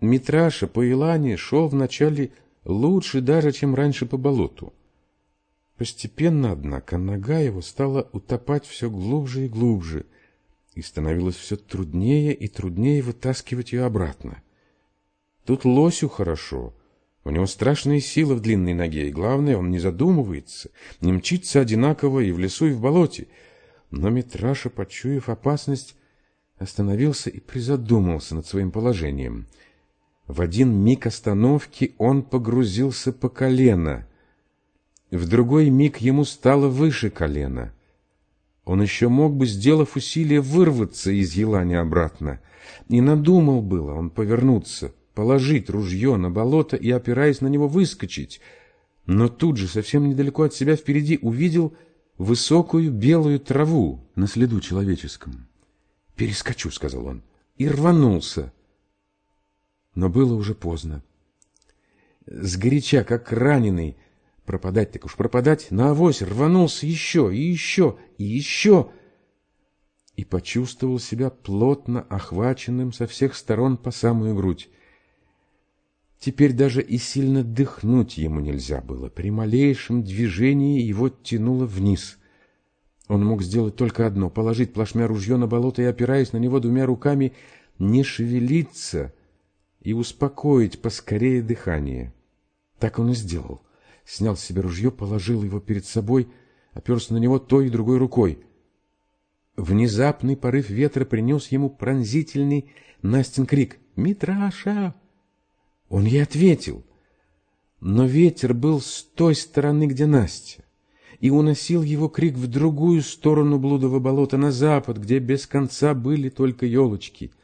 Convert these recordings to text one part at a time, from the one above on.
Митраша по Илане шел вначале лучше даже, чем раньше по болоту. Постепенно, однако, нога его стала утопать все глубже и глубже, и становилось все труднее и труднее вытаскивать ее обратно. Тут лосю хорошо, у него страшная сила в длинной ноге, и главное, он не задумывается, не мчится одинаково и в лесу, и в болоте. Но Митраша, почуяв опасность, остановился и призадумался над своим положением — в один миг остановки он погрузился по колено. В другой миг ему стало выше колена. Он еще мог бы, сделав усилие, вырваться из елани обратно. И надумал было он повернуться, положить ружье на болото и, опираясь на него, выскочить. Но тут же, совсем недалеко от себя впереди, увидел высокую белую траву на следу человеческом. «Перескочу», — сказал он, и рванулся но было уже поздно. Сгоряча, как раненый, пропадать так уж пропадать, на авось рванулся еще и еще и еще, и почувствовал себя плотно охваченным со всех сторон по самую грудь. Теперь даже и сильно дыхнуть ему нельзя было. При малейшем движении его тянуло вниз. Он мог сделать только одно — положить плашмя ружье на болото и, опираясь на него двумя руками, не шевелиться — и успокоить поскорее дыхание. Так он и сделал. Снял с себя ружье, положил его перед собой, оперся на него той и другой рукой. Внезапный порыв ветра принес ему пронзительный Настин крик «Митраша!». Он ей ответил, но ветер был с той стороны, где Настя, и уносил его крик в другую сторону блудового болота, на запад, где без конца были только елочки —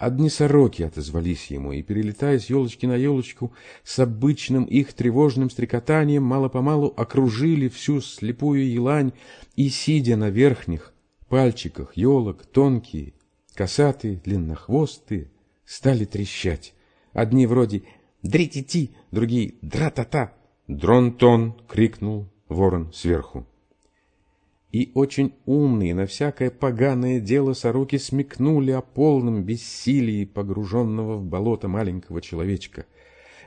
Одни сороки отозвались ему, и, перелетая с елочки на елочку, с обычным их тревожным стрекотанием мало-помалу окружили всю слепую елань и, сидя на верхних пальчиках елок, тонкие, косатые, длиннохвостые, стали трещать. Одни вроде «Дри-ти-ти», другие «Дра-та-та». «Дрон-тон!» — крикнул ворон сверху и очень умные на всякое поганое дело сороки смекнули о полном бессилии погруженного в болото маленького человечка.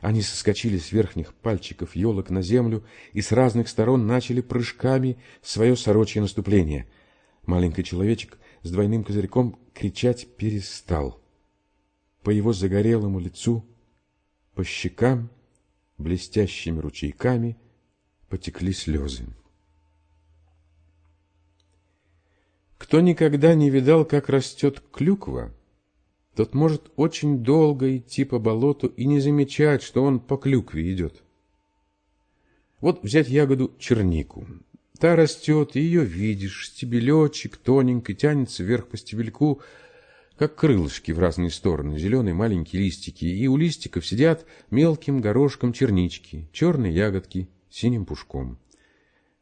Они соскочили с верхних пальчиков елок на землю и с разных сторон начали прыжками свое сорочье наступление. Маленький человечек с двойным козырьком кричать перестал. По его загорелому лицу, по щекам, блестящими ручейками потекли слезы. Кто никогда не видал, как растет клюква, тот может очень долго идти по болоту и не замечать, что он по клюкве идет. Вот взять ягоду чернику. Та растет, ее видишь, стебелечек тоненький тянется вверх по стебельку, как крылышки в разные стороны, зеленые маленькие листики, и у листиков сидят мелким горошком чернички, черные ягодки синим пушком.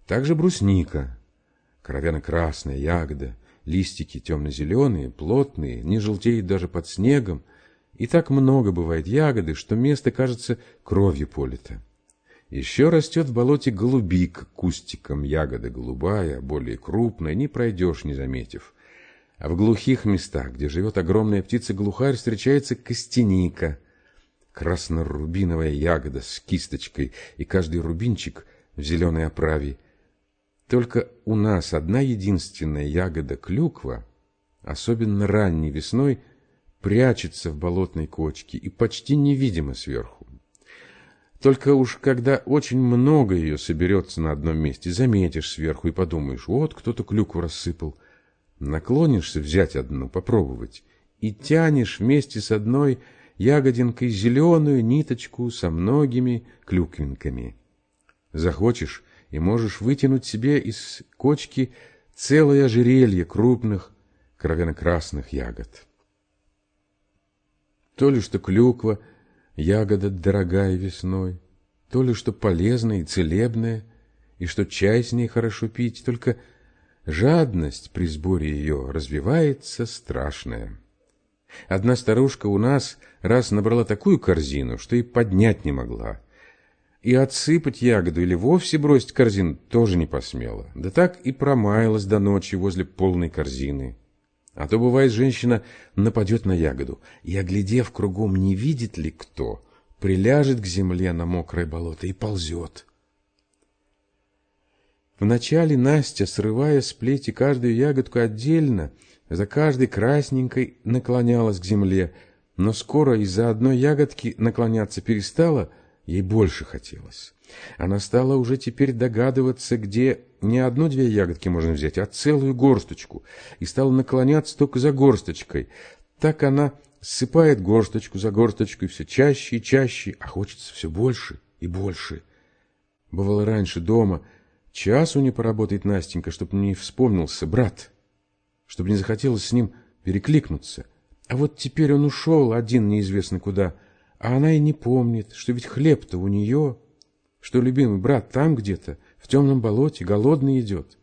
Также брусника, кровяно-красная ягода, листики темно-зеленые, плотные, не желтеют даже под снегом, и так много бывает ягоды, что место кажется кровью полито. Еще растет в болоте голубик кустиком, ягода голубая, более крупная, не пройдешь, не заметив. А в глухих местах, где живет огромная птица-глухарь, встречается костяника, красно-рубиновая ягода с кисточкой, и каждый рубинчик в зеленой оправе – только у нас одна единственная ягода клюква, особенно ранней весной, прячется в болотной кочке и почти невидима сверху. Только уж когда очень много ее соберется на одном месте, заметишь сверху и подумаешь, вот кто-то клюкву рассыпал. Наклонишься взять одну, попробовать, и тянешь вместе с одной ягодинкой зеленую ниточку со многими клюквинками. Захочешь, и можешь вытянуть себе из кочки целое ожерелье крупных кровяно-красных ягод. То ли что клюква, ягода дорогая весной, то ли что полезная и целебная, и что чай с ней хорошо пить, только жадность при сборе ее развивается страшная. Одна старушка у нас раз набрала такую корзину, что и поднять не могла, и отсыпать ягоду или вовсе бросить корзину тоже не посмела. Да так и промаялась до ночи возле полной корзины. А то, бывает, женщина нападет на ягоду и, оглядев кругом, не видит ли кто, приляжет к земле на мокрое болото и ползет. Вначале Настя, срывая с плети каждую ягодку отдельно, за каждой красненькой наклонялась к земле, но скоро из-за одной ягодки наклоняться перестала, ей больше хотелось. Она стала уже теперь догадываться, где не одну-две ягодки можно взять, а целую горсточку, и стала наклоняться только за горсточкой. Так она ссыпает горсточку за горсточкой все чаще и чаще, а хочется все больше и больше. Бывало раньше дома, часу не поработает Настенька, чтобы не вспомнился брат, чтобы не захотелось с ним перекликнуться. А вот теперь он ушел один неизвестно куда, а она и не помнит, что ведь хлеб-то у нее что любимый брат там где-то, в темном болоте, голодный идет.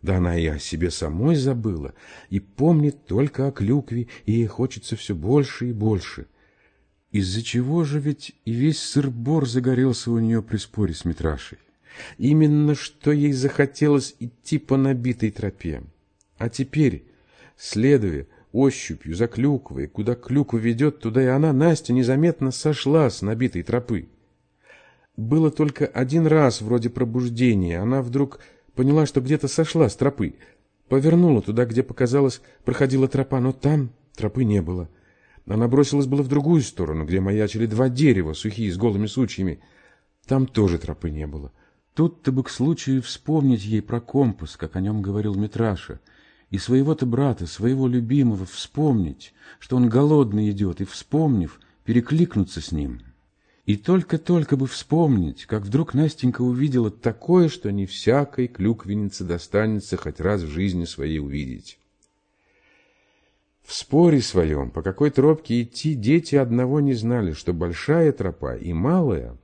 Да она и о себе самой забыла, и помнит только о клюкве, и ей хочется все больше и больше. Из-за чего же ведь и весь сыр-бор загорелся у нее при споре с Митрашей? Именно что ей захотелось идти по набитой тропе. А теперь, следуя ощупью за клюквой, куда клюква ведет, туда и она, Настя, незаметно сошла с набитой тропы. Было только один раз вроде пробуждения. Она вдруг поняла, что где-то сошла с тропы. Повернула туда, где, показалось, проходила тропа, но там тропы не было. Она бросилась было в другую сторону, где маячили два дерева, сухие, с голыми сучьями. Там тоже тропы не было. Тут-то бы к случаю вспомнить ей про компас, как о нем говорил Митраша, и своего-то брата, своего любимого, вспомнить, что он голодный идет, и, вспомнив, перекликнуться с ним». И только-только бы вспомнить, как вдруг Настенька увидела такое, что не всякой клюквеннице достанется хоть раз в жизни своей увидеть. В споре своем, по какой тропке идти, дети одного не знали, что большая тропа и малая,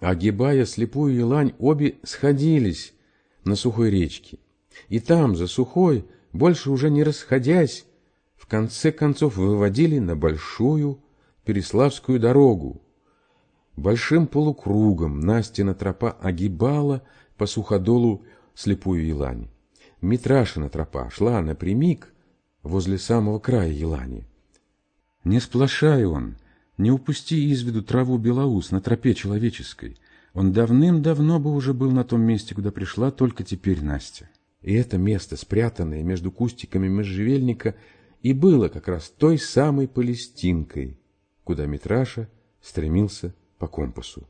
огибая слепую елань, обе сходились на сухой речке. И там, за сухой, больше уже не расходясь, в конце концов выводили на большую Переславскую дорогу, Большим полукругом Настина тропа огибала по суходолу слепую елань. Митрашина тропа шла напрямик возле самого края елани. Не сплошай он, не упусти из виду траву белоус на тропе человеческой. Он давным-давно бы уже был на том месте, куда пришла только теперь Настя. И это место, спрятанное между кустиками можжевельника, и было как раз той самой Палестинкой, куда Митраша стремился по компасу.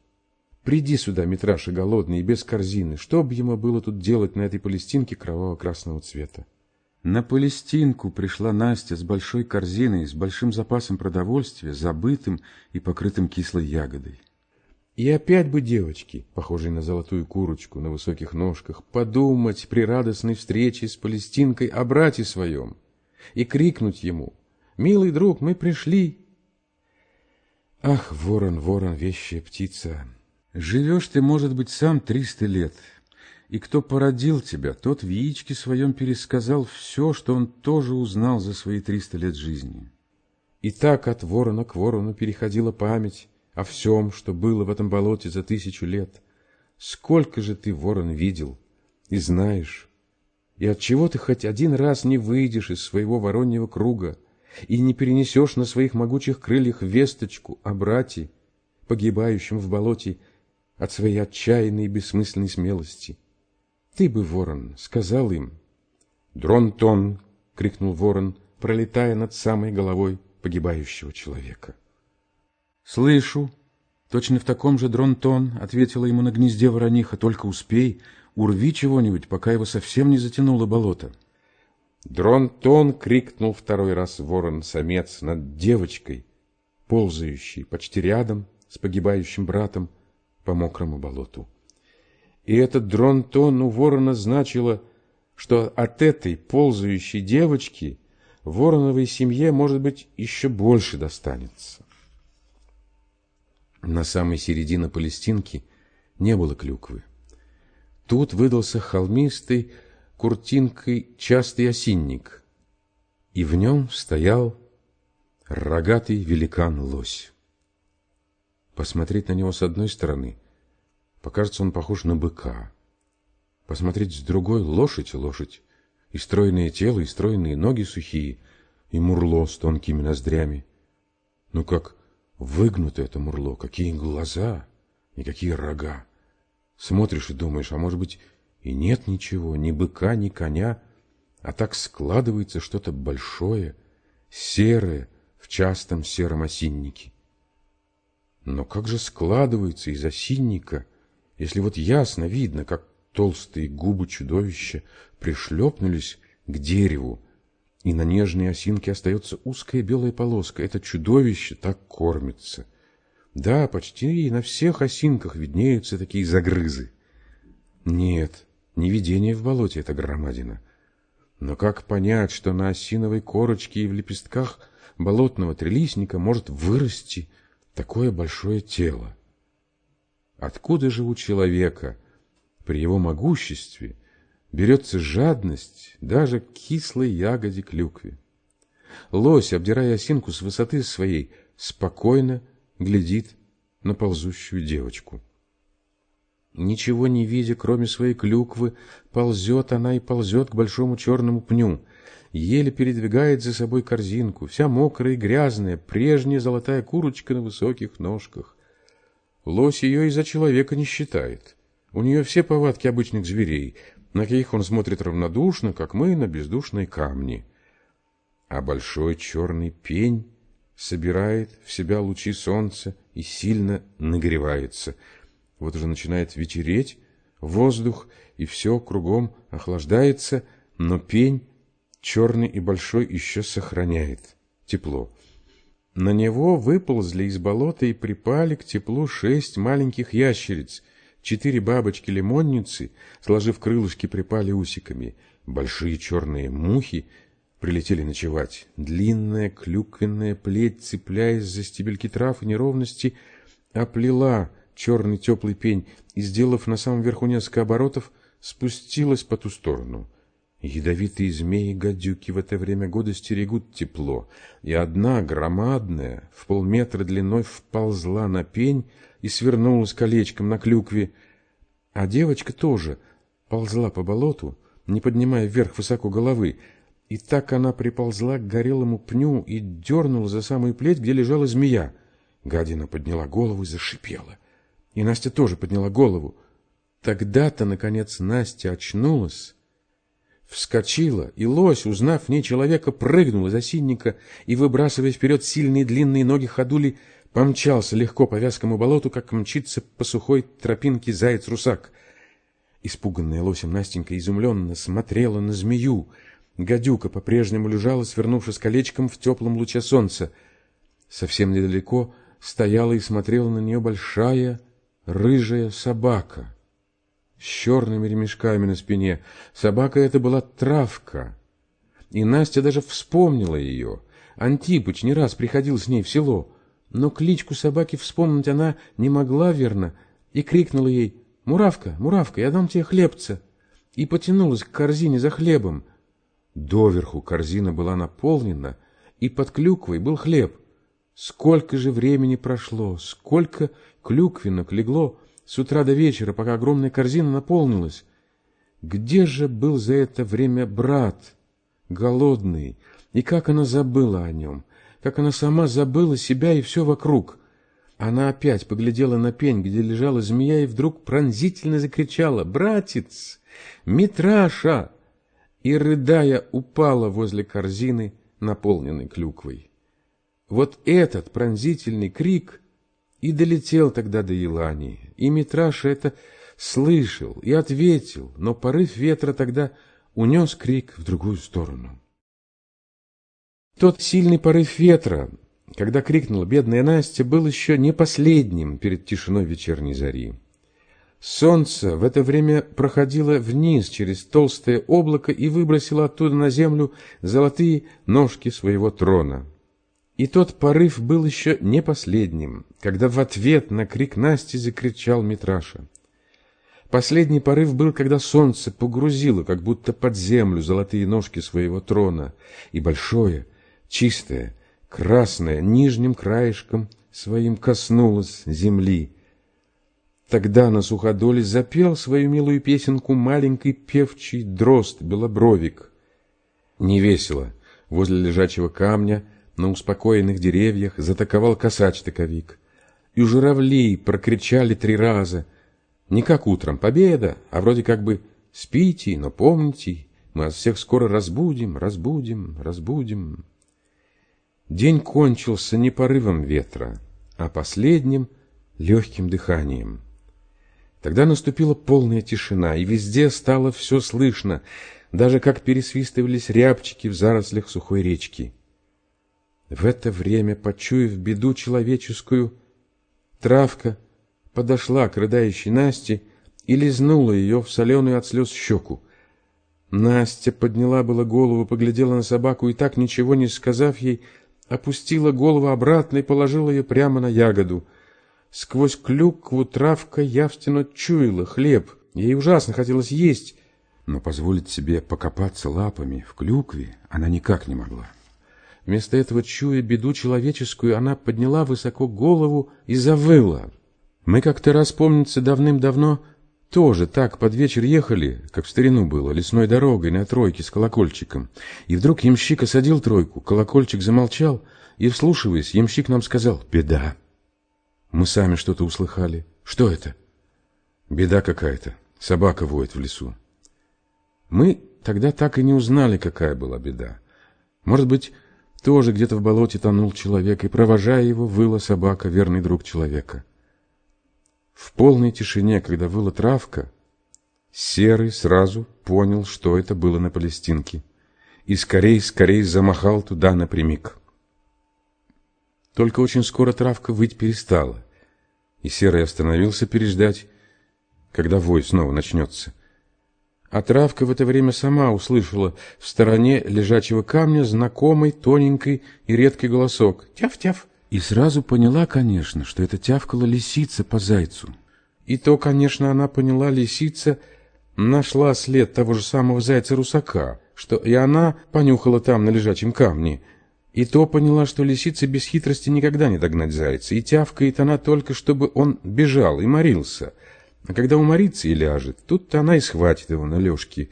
Приди сюда, Митраша, голодный и без корзины. Что бы ему было тут делать на этой палестинке кроваво-красного цвета? На Палестинку пришла Настя с большой корзиной, с большим запасом продовольствия, забытым и покрытым кислой ягодой. И опять бы девочки, похожие на золотую курочку на высоких ножках, подумать при радостной встрече с Палестинкой о брате своем и крикнуть ему «Милый друг, мы пришли!» Ах, ворон, ворон, вещая птица, живешь ты, может быть, сам триста лет, и кто породил тебя, тот в яичке своем пересказал все, что он тоже узнал за свои триста лет жизни. И так от ворона к ворону переходила память о всем, что было в этом болоте за тысячу лет. Сколько же ты, ворон, видел и знаешь, и от чего ты хоть один раз не выйдешь из своего вороньего круга, и не перенесешь на своих могучих крыльях весточку о брате, погибающем в болоте от своей отчаянной и бессмысленной смелости. Ты бы, ворон, сказал им. «Дрон-тон!» — крикнул ворон, пролетая над самой головой погибающего человека. «Слышу!» Точно в таком же дрон-тон ответила ему на гнезде ворониха. «Только успей, урви чего-нибудь, пока его совсем не затянуло болото». Дрон-тон крикнул второй раз ворон-самец над девочкой, ползающей почти рядом с погибающим братом по мокрому болоту. И этот дрон-тон у ворона значило, что от этой ползающей девочки вороновой семье, может быть, еще больше достанется. На самой середине Палестинки не было клюквы. Тут выдался холмистый, куртинкой частый осинник, и в нем стоял рогатый великан-лось. Посмотреть на него с одной стороны, покажется он похож на быка. Посмотреть с другой — лошадь лошадь, и стройное тело, и стройные ноги сухие, и мурло с тонкими ноздрями. Ну как выгнуто это мурло, какие глаза и какие рога. Смотришь и думаешь, а может быть и нет ничего, ни быка, ни коня, а так складывается что-то большое, серое в частом сером осиннике. Но как же складывается из осинника, если вот ясно видно, как толстые губы чудовища пришлепнулись к дереву, и на нежной осинке остается узкая белая полоска. Это чудовище так кормится. Да, почти на всех осинках виднеются такие загрызы. Нет, не видение в болоте это громадина. Но как понять, что на осиновой корочке и в лепестках болотного трелисника может вырасти такое большое тело? Откуда же у человека при его могуществе берется жадность даже к кислой ягоде клюкве? Лось, обдирая осинку с высоты своей, спокойно глядит на ползущую девочку. Ничего не видя, кроме своей клюквы, ползет она и ползет к большому черному пню. Еле передвигает за собой корзинку, вся мокрая и грязная, прежняя золотая курочка на высоких ножках. Лось ее из-за человека не считает. У нее все повадки обычных зверей, на каких он смотрит равнодушно, как мы на бездушные камни. А большой черный пень собирает в себя лучи солнца и сильно нагревается — вот уже начинает вечереть, воздух и все кругом охлаждается, но пень, черный и большой, еще сохраняет тепло. На него выползли из болота и припали к теплу шесть маленьких ящериц. Четыре бабочки-лимонницы, сложив крылышки, припали усиками. Большие черные мухи прилетели ночевать. Длинная клюквенная плеть, цепляясь за стебельки трав и неровности, оплела черный теплый пень и, сделав на самом верху несколько оборотов, спустилась по ту сторону. Ядовитые змеи-гадюки в это время года стерегут тепло, и одна, громадная, в полметра длиной, вползла на пень и свернулась колечком на клюкве, а девочка тоже ползла по болоту, не поднимая вверх высоко головы, и так она приползла к горелому пню и дернула за самую плеть, где лежала змея. Гадина подняла голову и зашипела. И Настя тоже подняла голову. Тогда-то, наконец, Настя очнулась, вскочила, и лось, узнав в ней человека, прыгнул из осинника и, выбрасывая вперед сильные длинные ноги ходули, помчался легко по вязкому болоту, как мчится по сухой тропинке заяц-русак. Испуганная лосем Настенька изумленно смотрела на змею. Гадюка по-прежнему лежала, свернувшись колечком в теплом луче солнца. Совсем недалеко стояла и смотрела на нее большая рыжая собака с черными ремешками на спине. Собака эта была травка. И Настя даже вспомнила ее. Антипыч не раз приходил с ней в село, но кличку собаки вспомнить она не могла верно и крикнула ей «Муравка, Муравка, я дам тебе хлебца!» и потянулась к корзине за хлебом. Доверху корзина была наполнена, и под клюквой был хлеб. Сколько же времени прошло, сколько клюквинок легло с утра до вечера, пока огромная корзина наполнилась. Где же был за это время брат, голодный, и как она забыла о нем, как она сама забыла себя и все вокруг. Она опять поглядела на пень, где лежала змея, и вдруг пронзительно закричала «Братец! Митраша!» и, рыдая, упала возле корзины, наполненной клюквой. Вот этот пронзительный крик и долетел тогда до Елании, и Митраша это слышал и ответил, но порыв ветра тогда унес крик в другую сторону. Тот сильный порыв ветра, когда крикнула бедная Настя, был еще не последним перед тишиной вечерней зари. Солнце в это время проходило вниз через толстое облако и выбросило оттуда на землю золотые ножки своего трона. И тот порыв был еще не последним, когда в ответ на крик Насти закричал Митраша. Последний порыв был, когда солнце погрузило, как будто под землю, золотые ножки своего трона, и большое, чистое, красное, нижним краешком своим коснулось земли. Тогда на суходоле запел свою милую песенку маленький певчий дрозд Белобровик — Невесело. Возле лежачего камня на успокоенных деревьях затаковал косач-таковик. И у журавлей прокричали три раза. Не как утром победа, а вроде как бы спите, но помните, мы вас всех скоро разбудим, разбудим, разбудим. День кончился не порывом ветра, а последним легким дыханием. Тогда наступила полная тишина, и везде стало все слышно, даже как пересвистывались рябчики в зарослях сухой речки. В это время, почуяв беду человеческую, травка подошла к рыдающей Насте и лизнула ее в соленую от слез щеку. Настя подняла было голову, поглядела на собаку и так, ничего не сказав ей, опустила голову обратно и положила ее прямо на ягоду. Сквозь клюкву травка явственно чуяла хлеб. Ей ужасно хотелось есть, но позволить себе покопаться лапами в клюкве она никак не могла. Вместо этого, чуя беду человеческую, она подняла высоко голову и завыла. Мы как-то раз, помнится, давным-давно тоже так под вечер ехали, как в старину было, лесной дорогой на тройке с колокольчиком. И вдруг ямщик осадил тройку, колокольчик замолчал, и, вслушиваясь, ямщик нам сказал «Беда». Мы сами что-то услыхали. Что это? Беда какая-то. Собака воет в лесу. Мы тогда так и не узнали, какая была беда. Может быть, тоже где-то в болоте тонул человек, и, провожая его, выла собака, верный друг человека. В полной тишине, когда выла травка, Серый сразу понял, что это было на Палестинке, и скорей-скорей замахал туда напрямик. Только очень скоро травка выть перестала, и Серый остановился переждать, когда вой снова начнется. А травка в это время сама услышала в стороне лежачего камня знакомый, тоненький и редкий голосок «Тяв-тяв!» И сразу поняла, конечно, что это тявкала лисица по зайцу. И то, конечно, она поняла, лисица нашла след того же самого зайца-русака, что и она понюхала там на лежачем камне – и то поняла, что лисица без хитрости никогда не догнать зайца, и тявкает она только, чтобы он бежал и морился. А когда уморится и ляжет, тут-то она и схватит его на лёжке.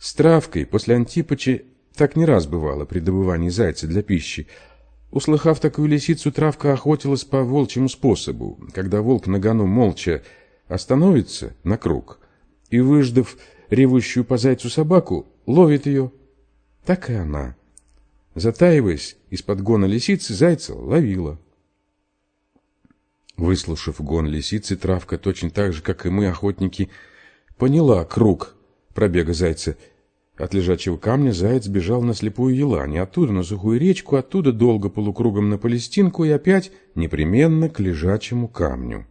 С травкой после Антипыча так не раз бывало при добывании зайца для пищи. Услыхав такую лисицу, травка охотилась по волчьему способу, когда волк на гону молча остановится на круг и, выждав ревущую по зайцу собаку, ловит ее. Так и она Затаиваясь из-под гона лисицы, зайца ловила. Выслушав гон лисицы, травка точно так же, как и мы, охотники, поняла круг пробега зайца. От лежачего камня заяц бежал на слепую елань, оттуда на сухую речку, оттуда долго полукругом на Палестинку и опять непременно к лежачему камню.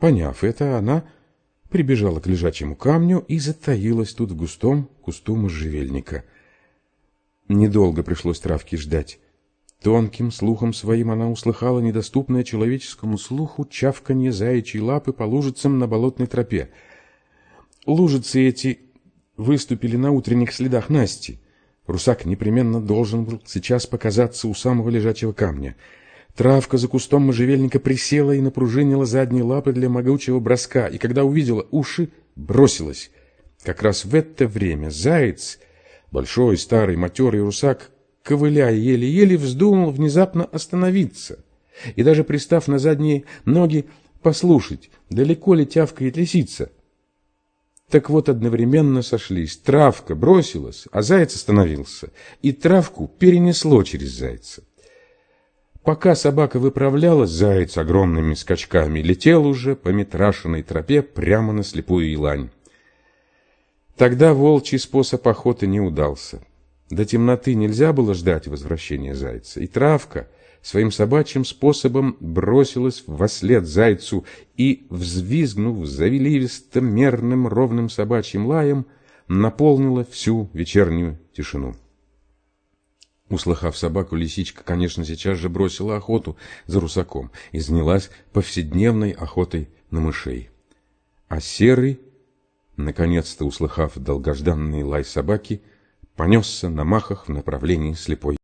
Поняв это, она прибежала к лежачему камню и затаилась тут в густом кусту можжевельника. Недолго пришлось травке ждать. Тонким слухом своим она услыхала недоступное человеческому слуху чавканье заячьей лапы по лужицам на болотной тропе. Лужицы эти выступили на утренних следах Насти. Русак непременно должен был сейчас показаться у самого лежачего камня. Травка за кустом можжевельника присела и напружинила задние лапы для могучего броска, и когда увидела уши, бросилась. Как раз в это время заяц Большой, старый, матерый русак, ковыляя еле-еле, вздумал внезапно остановиться и даже пристав на задние ноги послушать, далеко ли тявкает лисица. Так вот, одновременно сошлись. Травка бросилась, а заяц остановился, и травку перенесло через зайца. Пока собака выправлялась, заяц огромными скачками летел уже по метрашенной тропе прямо на слепую елань. Тогда волчий способ охоты не удался. До темноты нельзя было ждать возвращения зайца, и травка своим собачьим способом бросилась вослед зайцу и, взвизгнув завеливистым, мерным, ровным собачьим лаем, наполнила всю вечернюю тишину. Услыхав собаку, лисичка, конечно, сейчас же бросила охоту за русаком и занялась повседневной охотой на мышей. А серый наконец-то услыхав долгожданный лай собаки, понесся на махах в направлении слепой